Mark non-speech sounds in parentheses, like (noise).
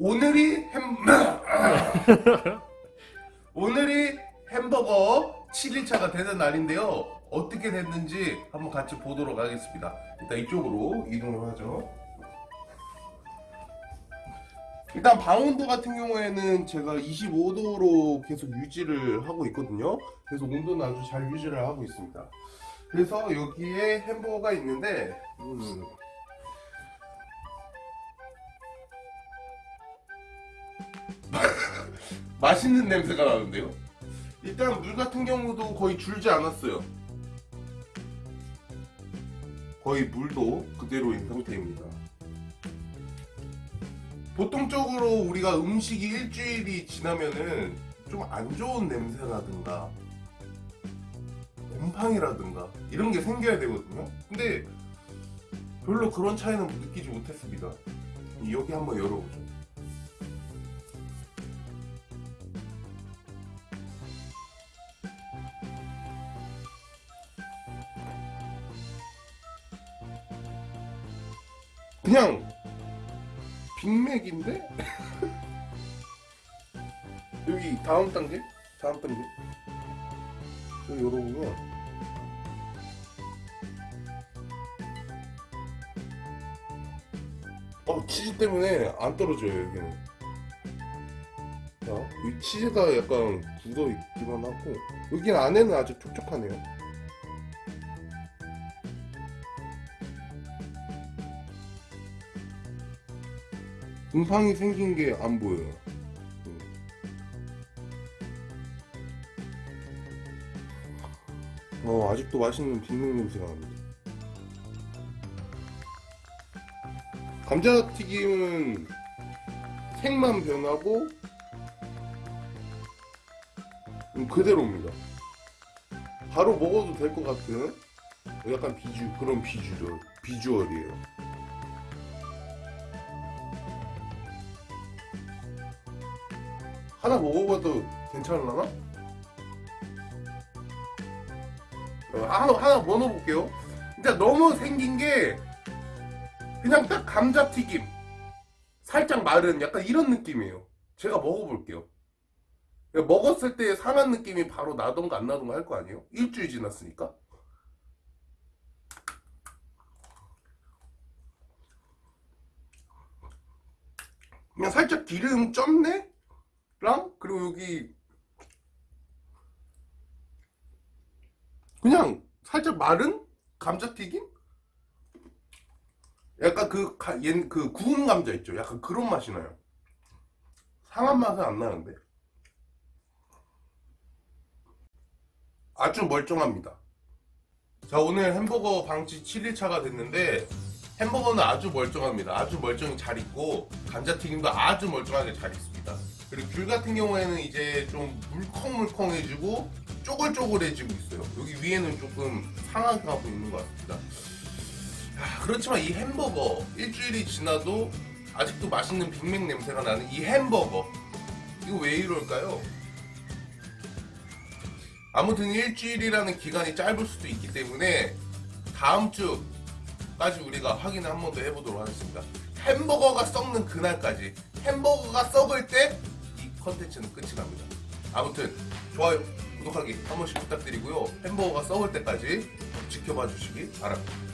오늘이 햄 (laughs) 오늘이 햄버거 7일차가 되는 날인데요. 어떻게 됐는지 한번 같이 보도록 하겠습니다. 일단 이쪽으로 이동을 하죠. 일단 방온도 같은 경우에는 제가 25도로 계속 유지를 하고 있거든요. 그래서 온도는 아주 잘 유지를 하고 있습니다. 그래서 여기에 햄버거가 있는데 음, 맛있는 냄새가 나는데요? 일단 물 같은 경우도 거의 줄지 않았어요. 거의 물도 그대로인 상태입니다. 보통적으로 우리가 음식이 일주일이 지나면은 좀 안 좋은 냄새라든가 곰팡이라든가 이런 게 생겨야 되거든요. 근데 별로 그런 차이는 느끼지 못했습니다. 여기 한번 열어보죠 그냥 빅맥인데? (laughs) 여기 다음 단계? 다음 단계? 여기 열어보면 어 치즈 때문에 안 떨어져요 여기는 자, 이 치즈가 약간 굳어 있기만 하고 여기 안에는 아주 촉촉하네요 곰팡이 생긴 게 안 보여요. 음. 어, 아직도 맛있는 빅맥 냄새가 납니다. 감자튀김은 색만 변하고 음, 그대로입니다. 바로 먹어도 될 것 같은 약간 비주 그런 비주얼 비주얼이에요. 하나 먹어봐도 괜찮을라나? 어, 하나, 하나 뭐 넣어볼게요. 진짜 너무 생긴 게 그냥 딱 감자튀김 살짝 마른 약간 이런 느낌이에요. 제가 먹어볼게요. 먹었을 때 상한 느낌이 바로 나던가 안 나던가 할 거 아니에요? 일주일 지났으니까. 그냥 살짝 기름 쪘네? 랑 그리고 여기 그냥 살짝 마른 감자튀김? 약간 그, 가, 얜, 그 구운 감자 있죠? 약간 그런 맛이 나요. 상한 맛은 안 나는데. 아주 멀쩡합니다. 자, 오늘 햄버거 방치 7일차가 됐는데, 햄버거는 아주 멀쩡합니다. 아주 멀쩡히 잘 있고, 감자튀김도 아주 멀쩡하게 잘 있습니다. 그리고 귤 같은 경우에는 이제 좀 물컹물컹해지고 쪼글쪼글해지고 있어요 여기 위에는 조금 상하가고 있는 것 같습니다 야, 그렇지만 이 햄버거 일주일이 지나도 아직도 맛있는 빅맥 냄새가 나는 이 햄버거 이거 왜 이럴까요? 아무튼 일주일이라는 기간이 짧을 수도 있기 때문에 다음 주 까지 우리가 확인을 한 번 더 해보도록 하겠습니다 햄버거가 썩는 그날까지 햄버거가 썩을 때 컨텐츠는 끝이 납니다. 아무튼 좋아요, 구독하기 한 번씩 부탁드리고요. 햄버거가 썩을 때까지 지켜봐 주시기 바랍니다.